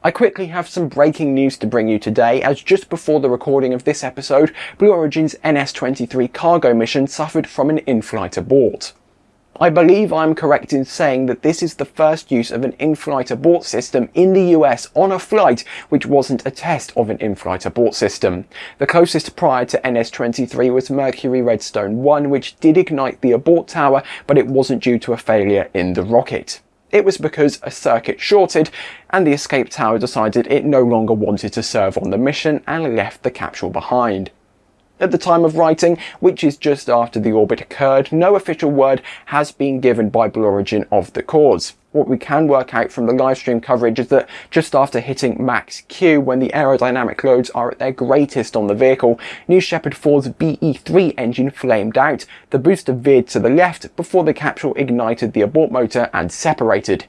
I quickly have some breaking news to bring you today as just before the recording of this episode, Blue Origin's NS-23 cargo mission suffered from an in-flight abort. I believe I'm correct in saying that this is the first use of an in-flight abort system in the US on a flight which wasn't a test of an in-flight abort system. The closest prior to NS-23 was Mercury Redstone 1 which did ignite the abort tower but it wasn't due to a failure in the rocket. It was because a circuit shorted and the escape tower decided it no longer wanted to serve on the mission and left the capsule behind. At the time of writing, which is just after the abort occurred, no official word has been given by Blue Origin of the cause. What we can work out from the livestream coverage is that just after hitting max Q, when the aerodynamic loads are at their greatest on the vehicle, New Shepard 4's BE-3 engine flamed out. The booster veered to the left before the capsule ignited the abort motor and separated.